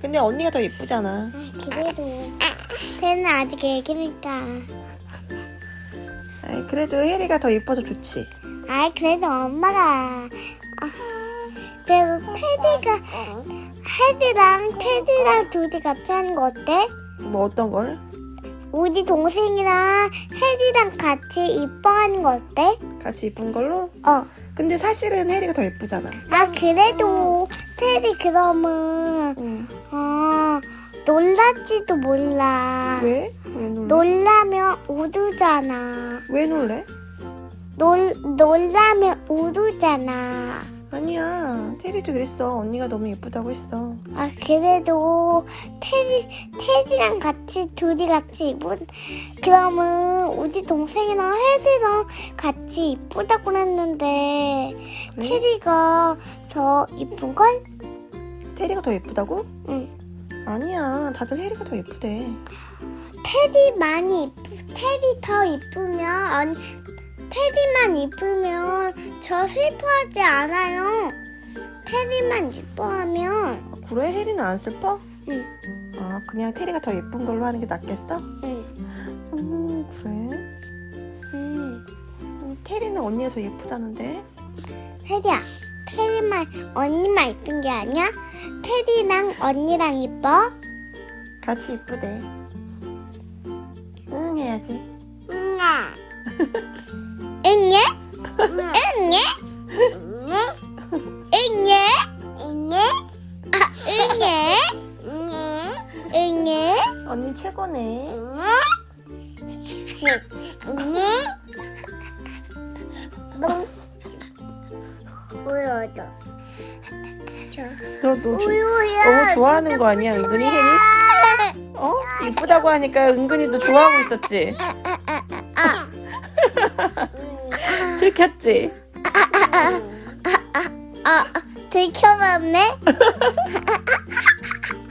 근데 언니가 더 예쁘잖아. 그래도 쟤는 아직 애기니까. 아이, 그래도 혜리가 더 예뻐서 좋지. 아 그래도 엄마가 아, 그래도 테디가 헤디랑 테디랑 둘이 같이 하는 거 어때? 뭐 어떤 걸? 우리 동생이랑 헤디랑 같이 이뻐하는 거 어때? 같이 이쁜 걸로? 어. 근데 사실은 혜리가 더 예쁘잖아. 아 그래도 테디 그러면 응. 어 놀랄지도 몰라. 왜? 왜 놀래? 놀라면 우두잖아. 왜 놀래? 놀 놀라면 우두잖아. 아니야. 테리도 그랬어. 언니가 너무 예쁘다고 했어. 아 그래도 테디 테디랑 같이 둘이 같이 이쁜 그러면 우리 동생이랑 헤디랑 같이 이쁘다고 했는데 그래? 테디가 더 이쁜 걸? 테리가 더 예쁘다고? 응. 아니야. 다들 혜리가 더 예쁘대. 테디 많이 이쁘 테디 더 이쁘면 언 테디만 이쁘면 저 슬퍼하지 않아요. 테디만 이뻐하면 아, 그래? 혜리는 안 슬퍼? 응. 아, 그냥 테리가 더 예쁜 걸로 하는 게 낫겠어? 응. 음, 그래. 응. 음, 테리는 언니가 더 예쁘다는데? 테디야, 테디만 언니만 이쁜 게 아니야? 테디랑 언니랑 이뻐? 같이 이쁘대. 응, 해야지. 응아. 최고네. 우유도. 너, 너 조- 우유야. 너무 좋아하는 거 아니야, 은근히 혜리? 어? 이쁘다고 하니까 은근히 너 좋아하고 있었지? 아. 들켰지? 아, 들켜봤네?